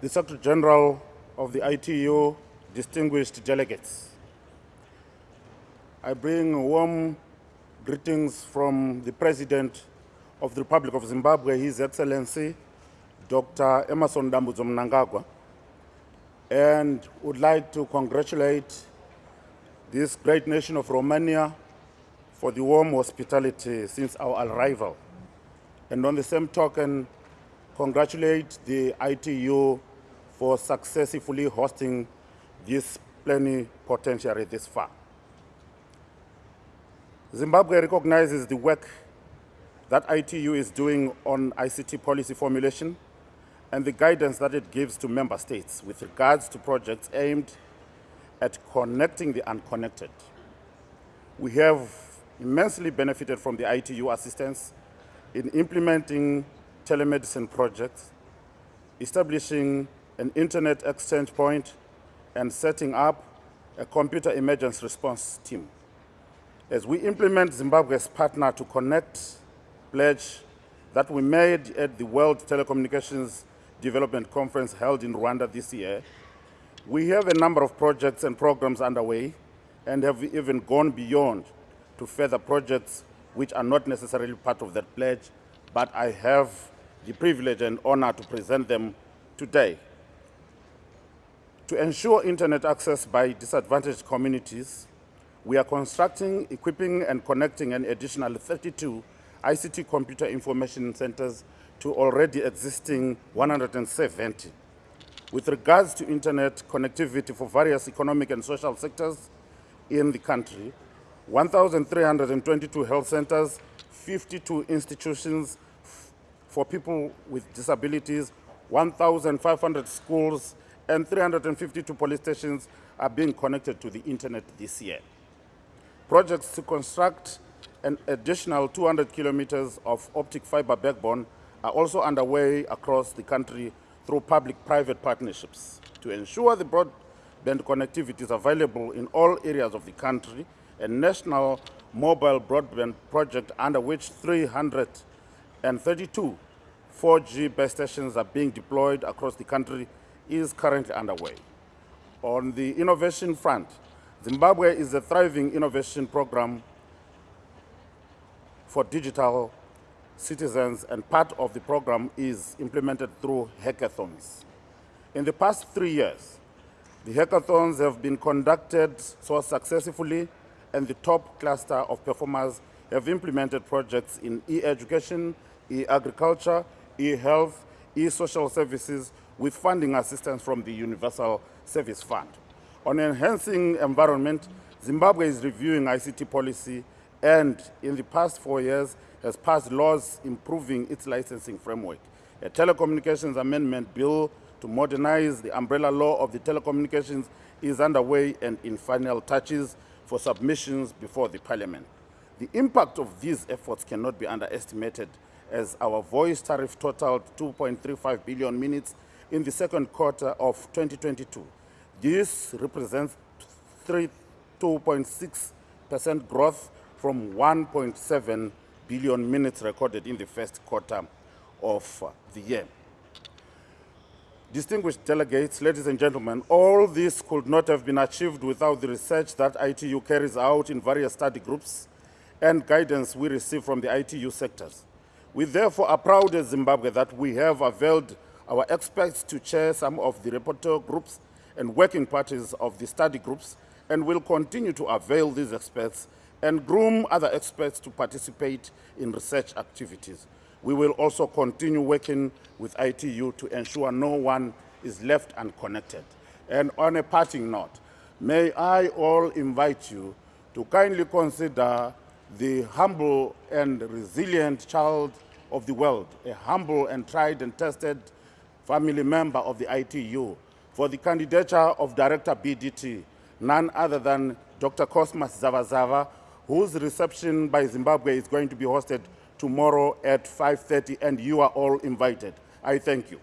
the Secretary General of the ITU, distinguished delegates. I bring warm greetings from the President of the Republic of Zimbabwe, His Excellency, Dr. Emmerson Dambudzo Mnangagwa, and would like to congratulate this great nation of Romania for the warm hospitality since our arrival. And on the same token, congratulate the ITU for successfully hosting this plenipotentiary this far. Zimbabwe recognizes the work that ITU is doing on ICT policy formulation and the guidance that it gives to member states with regards to projects aimed at connecting the unconnected. We have immensely benefited from the ITU assistance in implementing telemedicine projects, establishing an internet exchange point, and setting up a computer emergency response team. As we implement Zimbabwe's partner to connect pledge that we made at the World Telecommunications Development Conference held in Rwanda this year, we have a number of projects and programs underway and have even gone beyond to further projects which are not necessarily part of that pledge, but I have the privilege and honor to present them today. To ensure internet access by disadvantaged communities, we are constructing, equipping, and connecting an additional 32 ICT computer information centers to already existing 170. With regards to internet connectivity for various economic and social sectors in the country, 1,322 health centers, 52 institutions for people with disabilities, 1,500 schools, and 352 police stations are being connected to the internet this year. Projects to construct an additional 200 kilometers of optic fiber backbone are also underway across the country through public-private partnerships to ensure the broadband connectivity is available in all areas of the country. A national mobile broadband project under which 332 4G base stations are being deployed across the country is currently underway. On the innovation front, Zimbabwe is a thriving innovation program for digital citizens and part of the program is implemented through hackathons. In the past three years, the hackathons have been conducted so successfully and the top cluster of performers have implemented projects in e-education, e-agriculture, e-health, e-social services with funding assistance from the Universal Service Fund. On enhancing environment, Zimbabwe is reviewing ICT policy and in the past four years has passed laws improving its licensing framework. A telecommunications amendment bill to modernize the umbrella law of the telecommunications is underway and in final touches for submissions before the parliament. The impact of these efforts cannot be underestimated as our voice tariff totaled 2.35 billion minutes in the second quarter of 2022. This represents 2.6% growth from 1.7 billion minutes recorded in the first quarter of the year. Distinguished delegates, ladies and gentlemen, all this could not have been achieved without the research that ITU carries out in various study groups and guidance we receive from the ITU sectors. We therefore are proud as Zimbabwe that we have availed our experts to chair some of the rapporteur groups and working parties of the study groups and will continue to avail these experts and groom other experts to participate in research activities. We will also continue working with ITU to ensure no one is left unconnected. And on a parting note, may I all invite you to kindly consider the humble and resilient child of the world, a humble and tried and tested family member of the ITU, for the candidature of Director BDT, none other than Dr. Cosmas Zavazava, whose reception by Zimbabwe is going to be hosted tomorrow at 5.30, and you are all invited. I thank you.